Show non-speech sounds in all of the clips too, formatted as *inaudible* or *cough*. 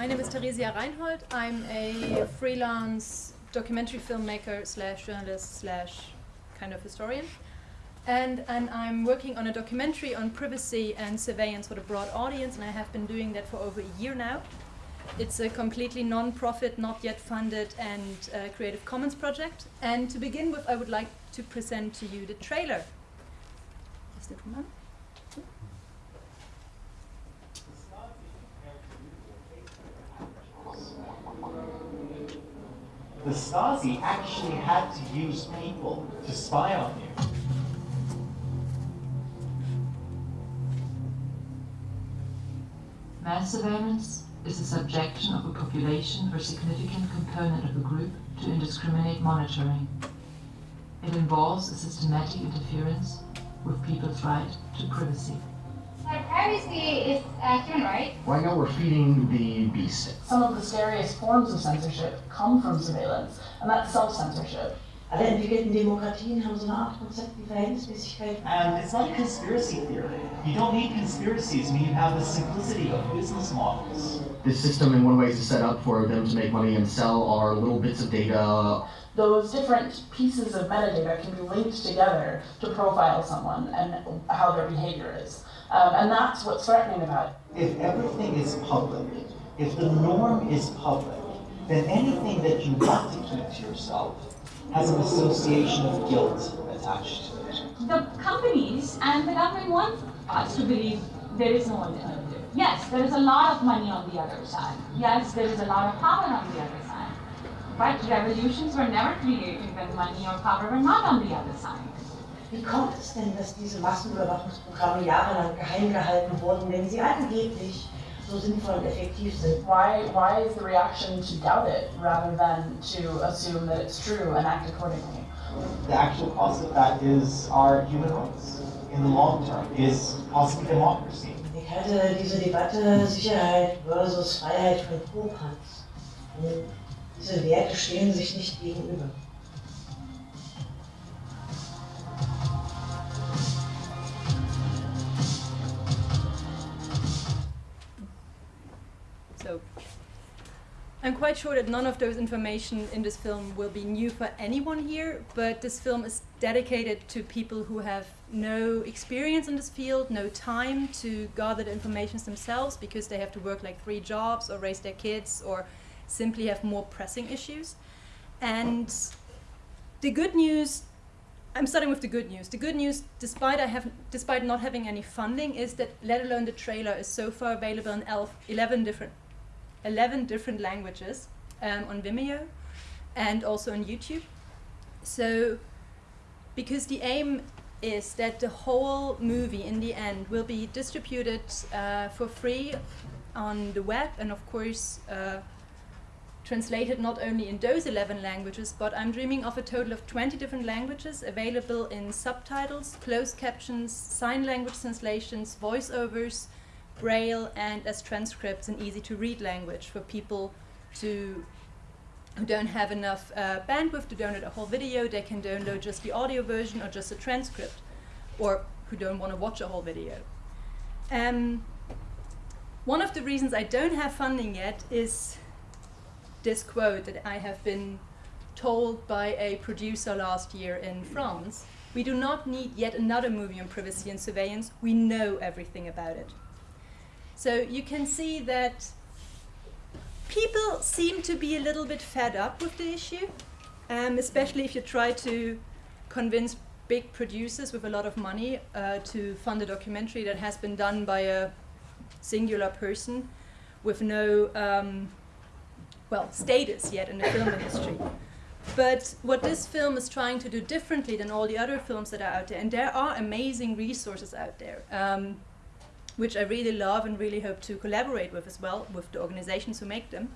My name is Theresia Reinhold. I'm a freelance documentary filmmaker slash journalist slash kind of historian. And, and I'm working on a documentary on privacy and surveillance for the broad audience, and I have been doing that for over a year now. It's a completely non-profit, not yet funded, and uh, Creative Commons project. And to begin with, I would like to present to you the trailer. Is it one? The Stasi actually had to use people to spy on you. Mass surveillance is the subjection of a population or significant component of a group to indiscriminate monitoring. It involves a systematic interference with people's right to privacy. Like privacy is a human right. Right now we're feeding the beast. Some of the scariest forms of censorship come from surveillance, and that's self-censorship. Alle entwickelten Demokratien haben so eine Art Konzept wie Verhältnismäßigkeit. And it's not um, a conspiracy theory. You don't need conspiracies when you have the simplicity of business models. This system in one way is set up for them to make money and sell our little bits of data. Those different pieces of metadata can be linked together to profile someone and how their behavior is. Um, and that's what's threatening about it. If everything is public, if the norm is public, then anything that you want to keep to yourself has an association of guilt attached to it. The companies and the government want us to believe there is no alternative. Yes, there is a lot of money on the other side. Yes, there is a lot of power on the other side. But revolutions were never created when money or power were not on the other side. Wie kommt es denn, dass diese Massenüberwachungsprogramme jahrelang geheim gehalten wurden, wenn sie angeblich so sinnvoll und effektiv sind? Why, why is the reaction to doubt it rather than to assume that it's true and act accordingly? The actual cause of that is our human rights in the long term, is possibly democracy. Ich halte diese Debatte Sicherheit versus Freiheit für Popanz. Diese Werte stehen sich nicht gegenüber. I'm quite sure that none of those information in this film will be new for anyone here, but this film is dedicated to people who have no experience in this field, no time to gather the information themselves because they have to work like three jobs or raise their kids or simply have more pressing issues. And the good news, I'm starting with the good news. The good news, despite I have, despite not having any funding, is that let alone the trailer is so far available in 11 different 11 different languages um, on Vimeo and also on YouTube. So, because the aim is that the whole movie in the end will be distributed uh, for free on the web and of course uh, translated not only in those 11 languages, but I'm dreaming of a total of 20 different languages available in subtitles, closed captions, sign language translations, voiceovers, braille and as transcripts in easy to read language for people to who don't have enough uh, bandwidth to download a whole video, they can download just the audio version or just a transcript, or who don't want to watch a whole video. Um, one of the reasons I don't have funding yet is this quote that I have been told by a producer last year in France. We do not need yet another movie on privacy and surveillance. We know everything about it. So you can see that people seem to be a little bit fed up with the issue, um, especially if you try to convince big producers with a lot of money uh, to fund a documentary that has been done by a singular person with no, um, well, status yet in the film *coughs* industry. But what this film is trying to do differently than all the other films that are out there, and there are amazing resources out there. Um, which I really love and really hope to collaborate with as well, with the organizations who make them,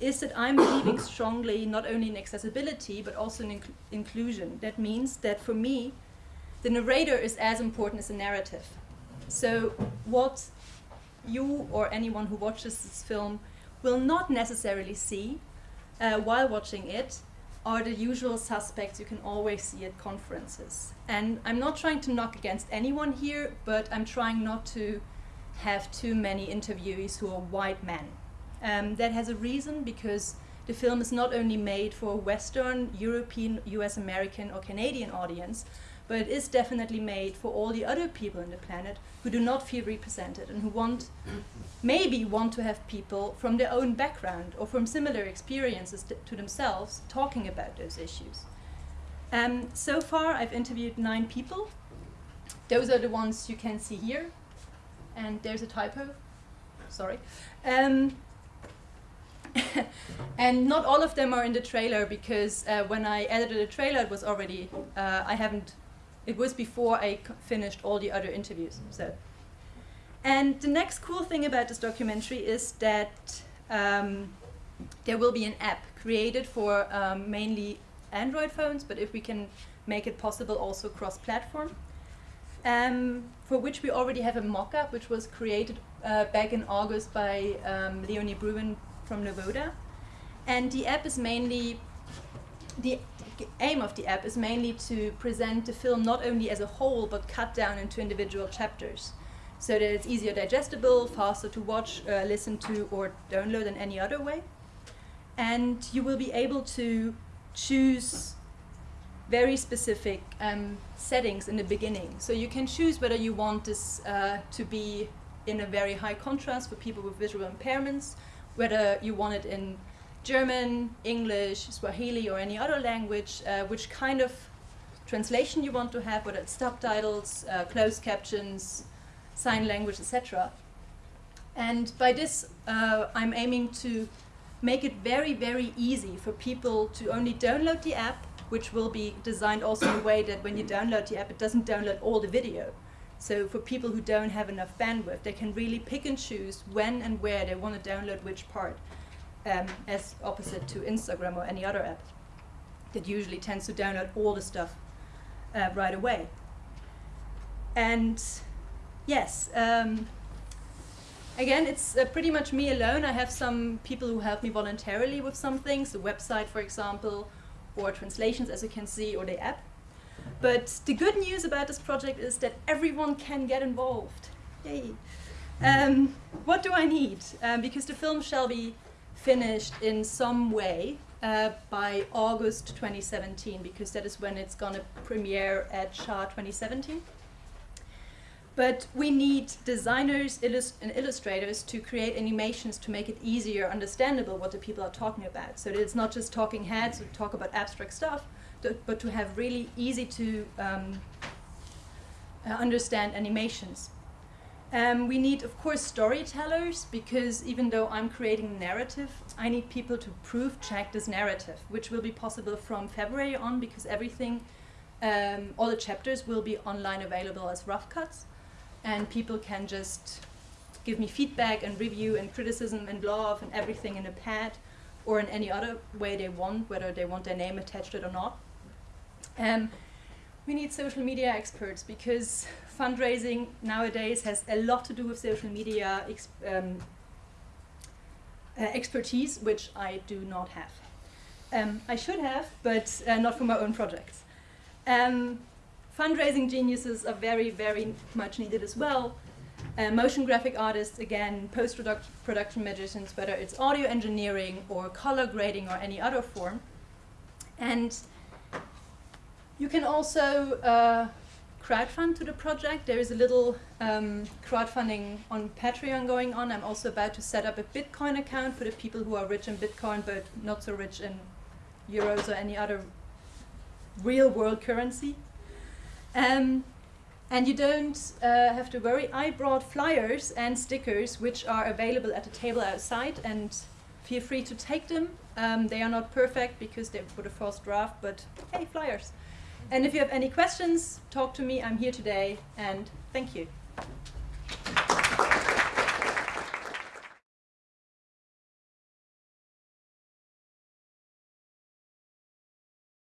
is that I'm believing *coughs* strongly not only in accessibility, but also in inc inclusion. That means that for me, the narrator is as important as the narrative. So what you or anyone who watches this film will not necessarily see uh, while watching it are the usual suspects you can always see at conferences. And I'm not trying to knock against anyone here, but I'm trying not to have too many interviewees who are white men. Um, that has a reason because the film is not only made for a Western, European, US American, or Canadian audience, but it is definitely made for all the other people on the planet who do not feel represented and who want, maybe want to have people from their own background or from similar experiences to themselves talking about those issues. Um, so far, I've interviewed nine people. Those are the ones you can see here. And there's a typo. Sorry. Um, *laughs* and not all of them are in the trailer because uh, when I edited the trailer, it was already, uh, I haven't, it was before I finished all the other interviews. So, And the next cool thing about this documentary is that um, there will be an app created for um, mainly Android phones, but if we can make it possible also cross-platform, um, for which we already have a mock-up, which was created uh, back in August by um, Leonie Bruin from Novoda. And the app is mainly, the aim of the app is mainly to present the film not only as a whole, but cut down into individual chapters. So that it's easier digestible, faster to watch, uh, listen to, or download in any other way. And you will be able to choose very specific um, settings in the beginning. So you can choose whether you want this uh, to be in a very high contrast for people with visual impairments, whether you want it in German, English, Swahili, or any other language, uh, which kind of translation you want to have, whether it's subtitles, uh, closed captions, sign language, etc. And by this, uh, I'm aiming to make it very, very easy for people to only download the app, which will be designed also in a way that when you download the app, it doesn't download all the video. So for people who don't have enough bandwidth, they can really pick and choose when and where they want to download which part, um, as opposite to Instagram or any other app that usually tends to download all the stuff uh, right away. And yes, um, Again, it's uh, pretty much me alone. I have some people who help me voluntarily with some things, the website, for example, or translations, as you can see, or the app. But the good news about this project is that everyone can get involved. Yay. Um, what do I need? Um, because the film shall be finished in some way uh, by August 2017, because that is when it's going to premiere at SHA 2017. But we need designers illust and illustrators to create animations to make it easier, understandable what the people are talking about. So that it's not just talking heads who talk about abstract stuff, but to have really easy to um, uh, understand animations. Um, we need, of course, storytellers, because even though I'm creating narrative, I need people to proof check this narrative, which will be possible from February on, because everything, um, all the chapters will be online available as rough cuts and people can just give me feedback and review and criticism and love and everything in a pad or in any other way they want, whether they want their name attached to it or not. Um, we need social media experts because fundraising nowadays has a lot to do with social media um, uh, expertise, which I do not have. Um, I should have, but uh, not for my own projects. Um, fundraising geniuses are very, very much needed as well. Uh, motion graphic artists, again, post-production magicians, whether it's audio engineering or color grading or any other form. And you can also uh, crowdfund to the project. There is a little um, crowdfunding on Patreon going on. I'm also about to set up a Bitcoin account for the people who are rich in Bitcoin but not so rich in euros or any other real world currency. Um, and you don't uh, have to worry. I brought flyers and stickers which are available at the table outside and feel free to take them. Um, they are not perfect because they're for the first draft, but hey, flyers. And if you have any questions, talk to me. I'm here today and thank you.